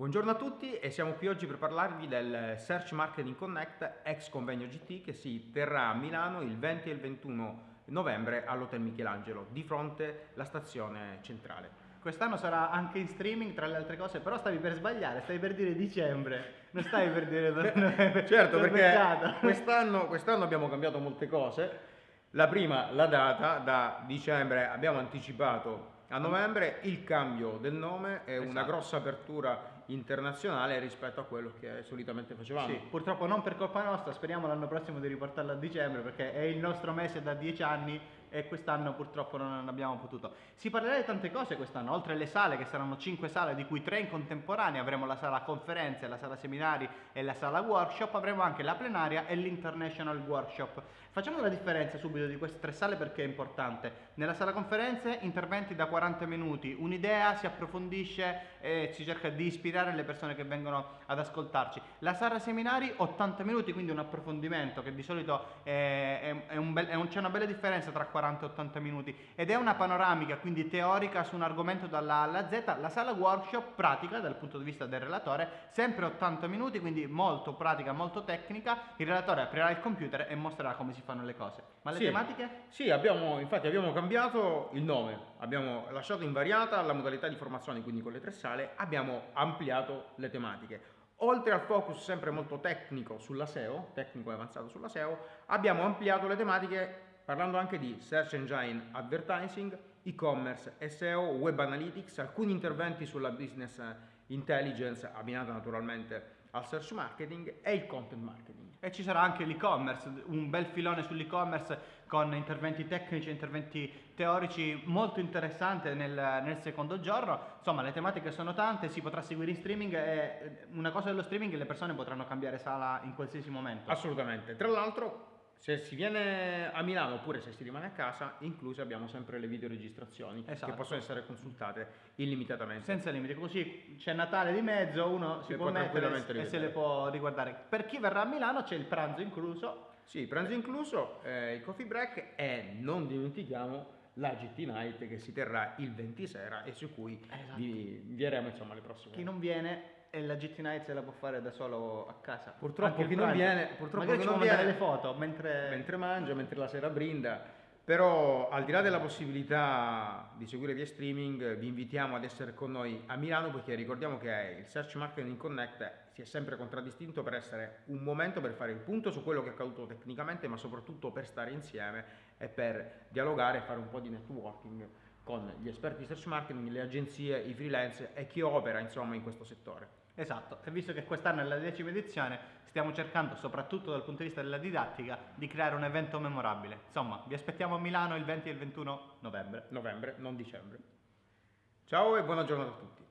Buongiorno a tutti e siamo qui oggi per parlarvi del Search Marketing Connect ex convegno GT che si terrà a Milano il 20 e il 21 novembre all'Hotel Michelangelo, di fronte alla stazione centrale. Quest'anno sarà anche in streaming tra le altre cose, però stavi per sbagliare, stavi per dire dicembre, non stavi per dire per, Certo, perché quest'anno, quest'anno abbiamo cambiato molte cose. La prima, la data, da dicembre abbiamo anticipato a novembre il cambio del nome è esatto. una grossa apertura internazionale rispetto a quello che solitamente facevamo. Sì, purtroppo non per colpa nostra, speriamo l'anno prossimo di riportarlo a dicembre perché è il nostro mese da dieci anni e quest'anno purtroppo non abbiamo potuto. Si parlerà di tante cose quest'anno, oltre alle sale che saranno cinque sale di cui tre in contemporanea, avremo la sala conferenze, la sala seminari e la sala workshop, avremo anche la plenaria e l'international workshop. Facciamo la differenza subito di queste tre sale perché è importante. Nella sala conferenze interventi da 40 minuti, un'idea si approfondisce e si cerca di ispirare le persone che vengono ad ascoltarci. La sala seminari 80 minuti, quindi un approfondimento che di solito è, è, è un bel, un, c'è una bella differenza tra 40 40-80 minuti ed è una panoramica quindi teorica su un argomento dalla A alla Z, la sala workshop pratica dal punto di vista del relatore, sempre 80 minuti, quindi molto pratica, molto tecnica, il relatore aprirà il computer e mostrerà come si fanno le cose. Ma le sì, tematiche? Sì, abbiamo, infatti abbiamo cambiato il nome, abbiamo lasciato invariata la modalità di formazione, quindi con le tre sale, abbiamo ampliato le tematiche. Oltre al focus sempre molto tecnico sulla SEO, tecnico e avanzato sulla SEO, abbiamo ampliato le tematiche parlando anche di Search Engine Advertising, e-commerce, SEO, Web Analytics, alcuni interventi sulla Business Intelligence abbinata naturalmente al Search Marketing e il Content Marketing. E ci sarà anche l'e-commerce, un bel filone sull'e-commerce con interventi tecnici e interventi teorici molto interessante nel, nel, secondo giorno. Insomma, le tematiche sono tante, si potrà seguire in streaming e una cosa dello streaming le persone potranno cambiare sala in qualsiasi momento. Assolutamente. Tra l'altro se si viene a Milano oppure se si rimane a casa, incluse abbiamo sempre le videoregistrazioni esatto. che possono essere consultate illimitatamente. Senza limiti, così c'è Natale di mezzo, uno si, si può mettere e se le può riguardare. Per chi verrà a Milano c'è il pranzo incluso. Sì, il pranzo incluso, eh, il coffee break e non dimentichiamo la GT Night che si terrà il 20 sera e su cui esatto. vi invieremo insomma le prossime. Chi non viene e la GT Night se la può fare da solo a casa. Purtroppo chi non viene, purtroppo chi non viene le foto mentre... mentre mangia, mentre la sera brinda. Però al di là della possibilità di seguire via streaming, vi invitiamo ad essere con noi a Milano perché ricordiamo che il Search Marketing Connect si è sempre contraddistinto per essere un momento per fare il punto su quello che è accaduto tecnicamente, ma soprattutto per stare insieme e per dialogare e fare un po' di networking con gli esperti di search marketing, le agenzie, i freelance e chi opera insomma in questo settore. Esatto, e visto che quest'anno è la decima edizione, stiamo cercando, soprattutto dal punto di vista della didattica, di creare un evento memorabile. Insomma, vi aspettiamo a Milano il 20 e il 21 novembre. Novembre, non dicembre. Ciao e buona giornata a tutti.